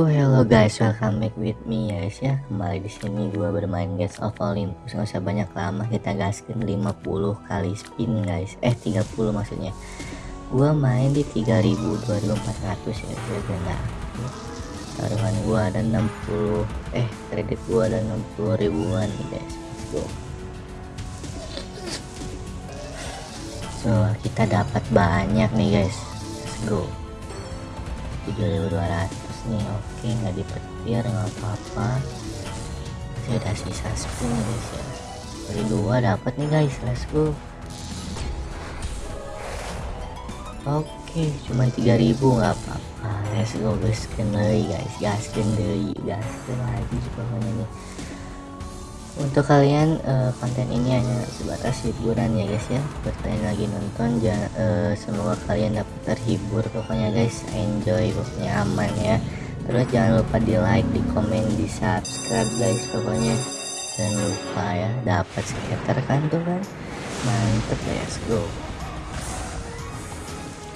Hello guys welcome back with me guys ya. Kembali di sini gua bermain Gates of Olympus. Nggak usah banyak lama kita gaskin 50 kali spin guys. Eh 30 maksudnya. Gua main di 3000 2400 ya legenda taruhan gua ada 60 eh kredit gua ada 60 ribuan nih guys. Let's go. So kita dapat banyak nih guys. Let's go 7200 nih oke nggak dipetir nggak apa-apa. Masih ada sisa spin guys ya. Dari dua dapat nih guys let's go. Oke cuma 3000 nggak apa-apa. Let's go gaskan lagi guys. Gaskan deh gaskan lagi pokoknya nih untuk kalian uh, konten ini hanya sebatas hiburan ya guys ya. Kalian lagi nonton jangan, uh, semoga kalian dapat terhibur pokoknya guys. Enjoy pokoknya aman ya. Terus jangan lupa di like di komen di subscribe guys pokoknya. Jangan lupa ya dapat skater kan tuh kan? Mantep let's go.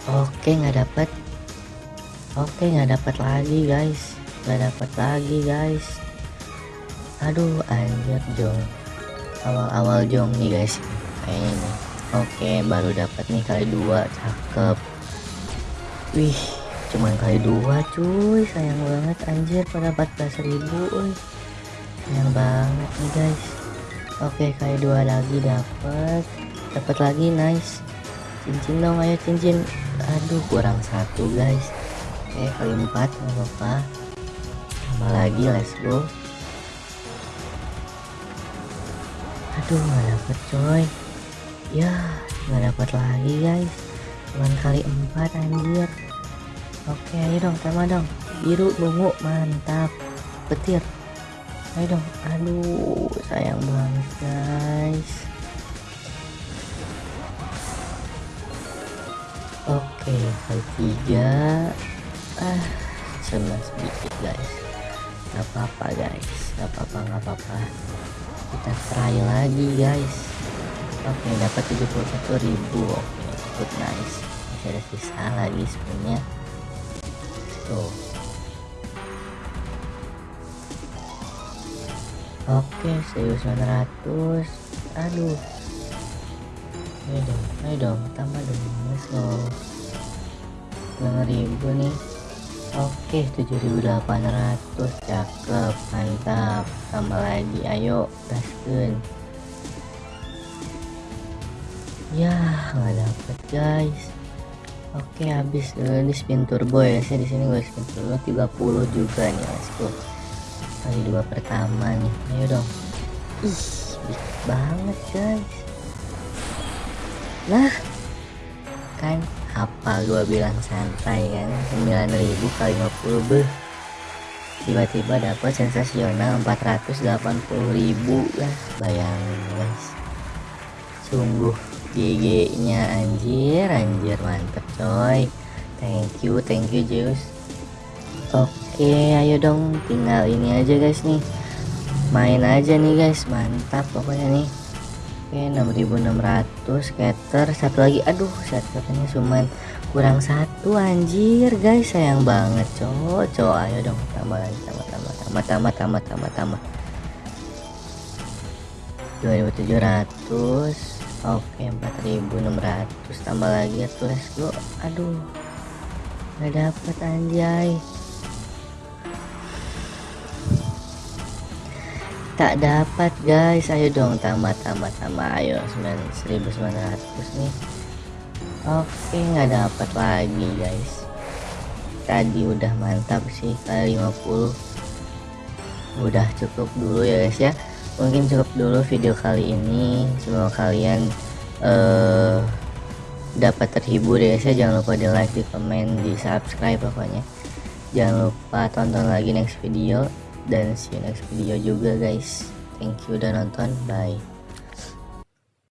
Oke nggak dapat. Oke nggak dapat lagi guys. Nggak dapat lagi guys aduh anjir jong. Awal-awal jong nih guys. Kayaknya nih oke baru dapat nih kali dua. Cakep. Wih cuman kali dua cuy. Sayang banget anjir. Pada 14 ribu uy. sayang banget nih guys. Oke kali dua lagi dapat dapat lagi nice. Cincin dong ayo cincin. Aduh kurang satu guys. Oke kali empat nggak apa-apa. Lagi let's go aduh nggak dapet coy. Ya nggak dapet lagi guys. Cuman kali empat anjir. Oke ayo dong sama dong. Biru bungu mantap. Petir. Ayo dong. Aduh sayang banget guys. Oke kali tiga. Ah cuma sedikit guys. Nggak apa-apa guys. Nggak apa-apa nggak apa-apa kita try lagi guys. Oke dapat 71.000 oke cukup nice. Masih ada sisa lagi sebenarnya. Tuh. Oke 1900 aduh. Ayo dong ayo dong. Tambah dong. Let's go. 9000 nih. Oke 7800 cakep tambah lagi. Ayo gaskeun ya nggak dapet guys. Oke habis dulu di spin turbo ya. Saya di sini gue spin turbo 30 juga nih let's go kali dua pertama nih. Ayo dong. Ih dikit banget guys. Nah kan apa gua bilang santai kan? 9000 kali 50 beh tiba-tiba dapat sensasional 480.000 lah. Bayangin guys. Sungguh GG nya anjir. Anjir mantep coy. Thank you thank you Zeus. Oke ayo dong. Tinggal ini aja guys nih. Main aja nih guys. Mantap pokoknya nih. Oke 6600 scatter. Satu lagi. Aduh scaternya cuman kurang satu anjir. Guys sayang banget cowok. Cowok ayo dong. Tambah lagi tambah tambah tambah tambah tambah tambah. Tambah 2700 oke 4600 tambah lagi ya let's go. Aduh. Nggak dapet anjay. Tak dapat guys. Ayo dong tambah tambah tambah. Ayo 1900 nih oke nggak dapat lagi guys. Tadi udah mantap sih kali 50 udah cukup dulu ya guys ya. Mungkin cukup dulu video kali ini. Semoga kalian uh, dapat terhibur ya guys ya. Jangan lupa di like di komen di subscribe pokoknya. Jangan lupa tonton lagi next video. Dan see you next video juga guys. Thank you udah nonton. Bye